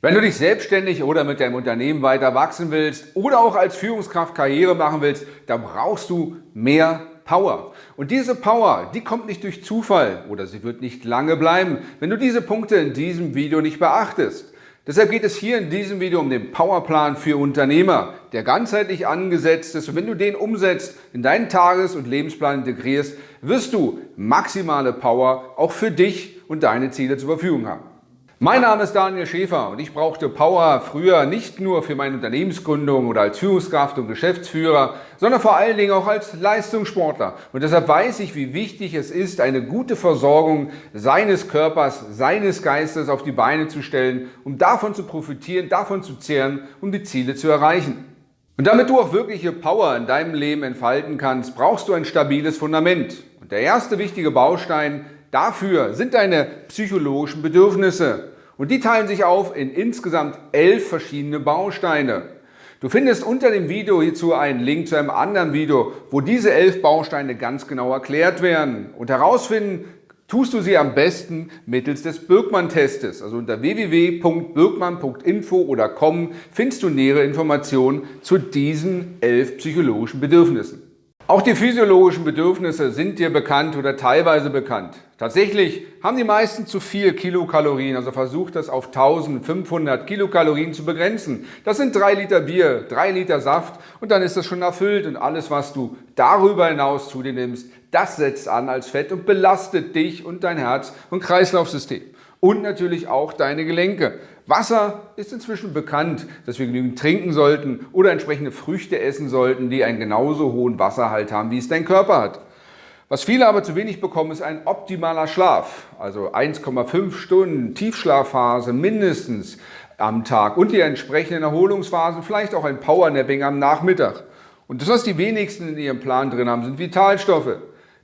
Wenn du dich selbstständig oder mit deinem Unternehmen weiter wachsen willst oder auch als Führungskraft Karriere machen willst, dann brauchst du mehr Power. Und diese Power, die kommt nicht durch Zufall oder sie wird nicht lange bleiben, wenn du diese Punkte in diesem Video nicht beachtest. Deshalb geht es hier in diesem Video um den Powerplan für Unternehmer, der ganzheitlich angesetzt ist. Und wenn du den umsetzt, in deinen Tages- und Lebensplan integrierst, wirst du maximale Power auch für dich und deine Ziele zur Verfügung haben. Mein Name ist Daniel Schäfer und ich brauchte Power früher nicht nur für meine Unternehmensgründung oder als Führungskraft und Geschäftsführer, sondern vor allen Dingen auch als Leistungssportler. Und deshalb weiß ich, wie wichtig es ist, eine gute Versorgung seines Körpers, seines Geistes auf die Beine zu stellen, um davon zu profitieren, davon zu zehren, um die Ziele zu erreichen. Und damit du auch wirkliche Power in deinem Leben entfalten kannst, brauchst du ein stabiles Fundament. Und der erste wichtige Baustein Dafür sind deine psychologischen Bedürfnisse und die teilen sich auf in insgesamt elf verschiedene Bausteine. Du findest unter dem Video hierzu einen Link zu einem anderen Video, wo diese elf Bausteine ganz genau erklärt werden. Und herausfinden tust du sie am besten mittels des Birkmann-Testes. Also unter www.birkmann.info oder com findest du nähere Informationen zu diesen elf psychologischen Bedürfnissen. Auch die physiologischen Bedürfnisse sind dir bekannt oder teilweise bekannt. Tatsächlich haben die meisten zu viel Kilokalorien, also versucht das auf 1500 Kilokalorien zu begrenzen. Das sind drei Liter Bier, drei Liter Saft und dann ist das schon erfüllt und alles, was du darüber hinaus zu dir nimmst, das setzt an als Fett und belastet dich und dein Herz- und Kreislaufsystem und natürlich auch deine Gelenke. Wasser ist inzwischen bekannt, dass wir genügend trinken sollten oder entsprechende Früchte essen sollten, die einen genauso hohen Wasserhalt haben, wie es dein Körper hat. Was viele aber zu wenig bekommen, ist ein optimaler Schlaf, also 1,5 Stunden Tiefschlafphase mindestens am Tag und die entsprechenden Erholungsphasen, vielleicht auch ein Powernapping am Nachmittag. Und das, was die wenigsten in ihrem Plan drin haben, sind Vitalstoffe.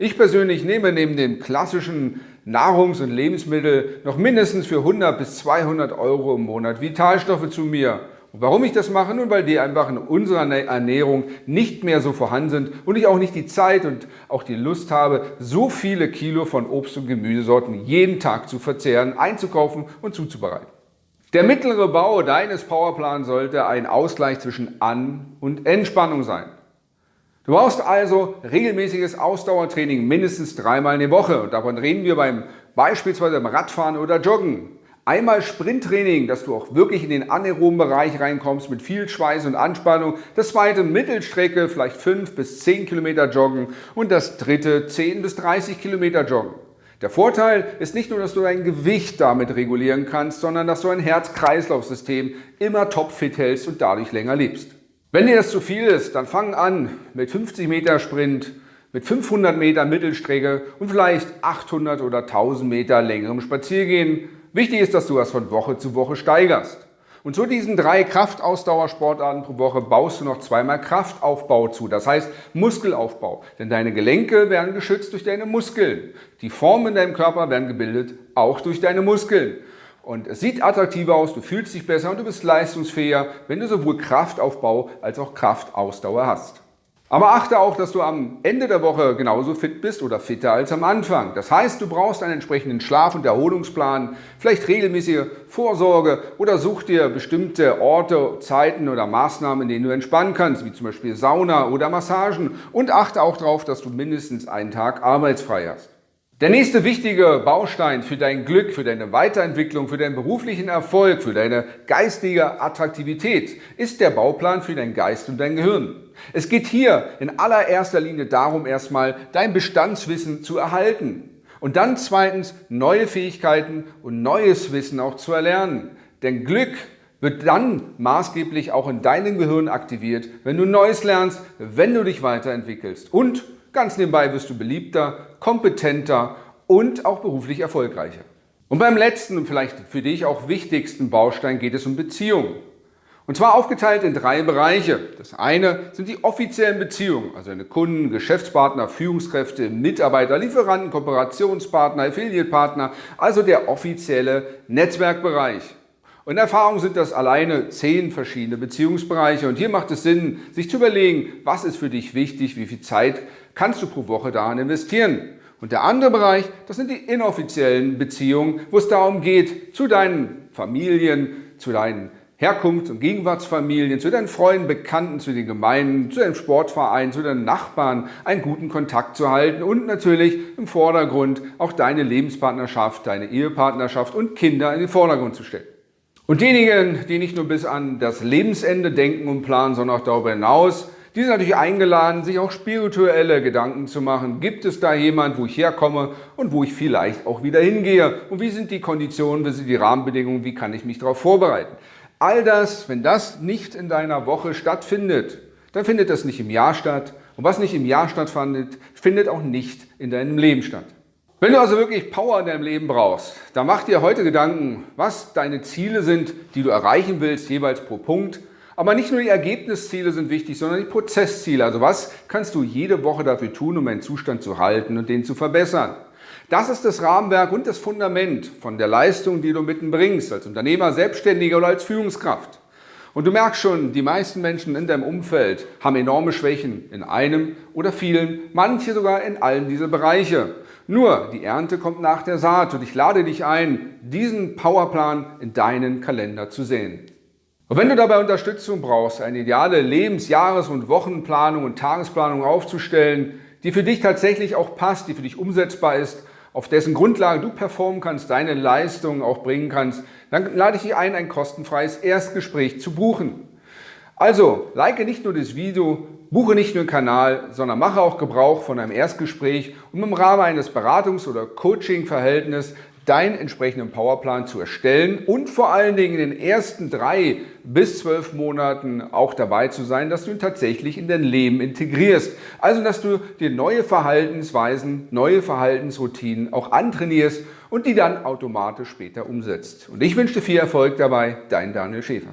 Ich persönlich nehme neben dem klassischen Nahrungs- und Lebensmittel noch mindestens für 100 bis 200 Euro im Monat Vitalstoffe zu mir. Und warum ich das mache? Nun, weil die einfach in unserer Ernährung nicht mehr so vorhanden sind und ich auch nicht die Zeit und auch die Lust habe, so viele Kilo von Obst- und Gemüsesorten jeden Tag zu verzehren, einzukaufen und zuzubereiten. Der mittlere Bau deines Powerplans sollte ein Ausgleich zwischen An- und Entspannung sein. Du brauchst also regelmäßiges Ausdauertraining mindestens dreimal in der Woche. Und davon reden wir beim beispielsweise beim Radfahren oder Joggen. Einmal Sprinttraining, dass du auch wirklich in den anaeroben Bereich reinkommst mit viel Schweiß und Anspannung. Das zweite Mittelstrecke, vielleicht 5 bis 10 Kilometer joggen. Und das dritte 10 bis 30 Kilometer joggen. Der Vorteil ist nicht nur, dass du dein Gewicht damit regulieren kannst, sondern dass du ein Herz-Kreislauf-System immer topfit hältst und dadurch länger lebst. Wenn dir das zu viel ist, dann fang an mit 50 Meter Sprint, mit 500 Meter Mittelstrecke und vielleicht 800 oder 1000 Meter längerem Spaziergehen. Wichtig ist, dass du das von Woche zu Woche steigerst. Und zu diesen drei Kraftausdauersportarten pro Woche baust du noch zweimal Kraftaufbau zu, das heißt Muskelaufbau. Denn deine Gelenke werden geschützt durch deine Muskeln. Die Formen in deinem Körper werden gebildet auch durch deine Muskeln. Und es sieht attraktiver aus, du fühlst dich besser und du bist leistungsfähiger, wenn du sowohl Kraftaufbau als auch Kraftausdauer hast. Aber achte auch, dass du am Ende der Woche genauso fit bist oder fitter als am Anfang. Das heißt, du brauchst einen entsprechenden Schlaf- und Erholungsplan, vielleicht regelmäßige Vorsorge oder such dir bestimmte Orte, Zeiten oder Maßnahmen, in denen du entspannen kannst, wie zum Beispiel Sauna oder Massagen. Und achte auch darauf, dass du mindestens einen Tag arbeitsfrei hast. Der nächste wichtige Baustein für dein Glück, für deine Weiterentwicklung, für deinen beruflichen Erfolg, für deine geistige Attraktivität ist der Bauplan für dein Geist und dein Gehirn. Es geht hier in allererster Linie darum, erstmal dein Bestandswissen zu erhalten und dann zweitens neue Fähigkeiten und neues Wissen auch zu erlernen. Denn Glück wird dann maßgeblich auch in deinem Gehirn aktiviert, wenn du Neues lernst, wenn du dich weiterentwickelst und Ganz nebenbei wirst du beliebter, kompetenter und auch beruflich erfolgreicher. Und beim letzten und vielleicht für dich auch wichtigsten Baustein geht es um Beziehungen. Und zwar aufgeteilt in drei Bereiche. Das eine sind die offiziellen Beziehungen, also deine Kunden, Geschäftspartner, Führungskräfte, Mitarbeiter, Lieferanten, Kooperationspartner, Affiliate-Partner, also der offizielle Netzwerkbereich. Und in Erfahrung sind das alleine zehn verschiedene Beziehungsbereiche. Und hier macht es Sinn, sich zu überlegen, was ist für dich wichtig, wie viel Zeit kannst du pro Woche daran investieren. Und der andere Bereich, das sind die inoffiziellen Beziehungen, wo es darum geht, zu deinen Familien, zu deinen Herkunfts- und Gegenwartsfamilien, zu deinen Freunden, Bekannten, zu den Gemeinden, zu deinem Sportverein, zu deinen Nachbarn einen guten Kontakt zu halten und natürlich im Vordergrund auch deine Lebenspartnerschaft, deine Ehepartnerschaft und Kinder in den Vordergrund zu stellen. Und diejenigen, die nicht nur bis an das Lebensende denken und planen, sondern auch darüber hinaus, die sind natürlich eingeladen, sich auch spirituelle Gedanken zu machen. Gibt es da jemand, wo ich herkomme und wo ich vielleicht auch wieder hingehe? Und wie sind die Konditionen, wie sind die Rahmenbedingungen, wie kann ich mich darauf vorbereiten? All das, wenn das nicht in deiner Woche stattfindet, dann findet das nicht im Jahr statt. Und was nicht im Jahr stattfindet, findet auch nicht in deinem Leben statt. Wenn du also wirklich Power in deinem Leben brauchst, dann mach dir heute Gedanken, was deine Ziele sind, die du erreichen willst, jeweils pro Punkt. Aber nicht nur die Ergebnisziele sind wichtig, sondern die Prozessziele. Also was kannst du jede Woche dafür tun, um einen Zustand zu halten und den zu verbessern? Das ist das Rahmenwerk und das Fundament von der Leistung, die du mitbringst, als Unternehmer, Selbstständiger oder als Führungskraft. Und du merkst schon, die meisten Menschen in deinem Umfeld haben enorme Schwächen in einem oder vielen, manche sogar in allen dieser Bereiche. Nur, die Ernte kommt nach der Saat und ich lade dich ein, diesen Powerplan in deinen Kalender zu sehen. Und wenn du dabei Unterstützung brauchst, eine ideale Lebens-, Jahres- und Wochenplanung und Tagesplanung aufzustellen, die für dich tatsächlich auch passt, die für dich umsetzbar ist auf dessen Grundlage du performen kannst, deine Leistungen auch bringen kannst, dann lade ich dich ein, ein kostenfreies Erstgespräch zu buchen. Also, like nicht nur das Video, buche nicht nur den Kanal, sondern mache auch Gebrauch von einem Erstgespräch, um im Rahmen eines Beratungs- oder Coaching-Verhältnisses deinen entsprechenden Powerplan zu erstellen und vor allen Dingen in den ersten drei bis zwölf Monaten auch dabei zu sein, dass du ihn tatsächlich in dein Leben integrierst. Also, dass du dir neue Verhaltensweisen, neue Verhaltensroutinen auch antrainierst und die dann automatisch später umsetzt. Und ich wünsche dir viel Erfolg dabei, dein Daniel Schäfer.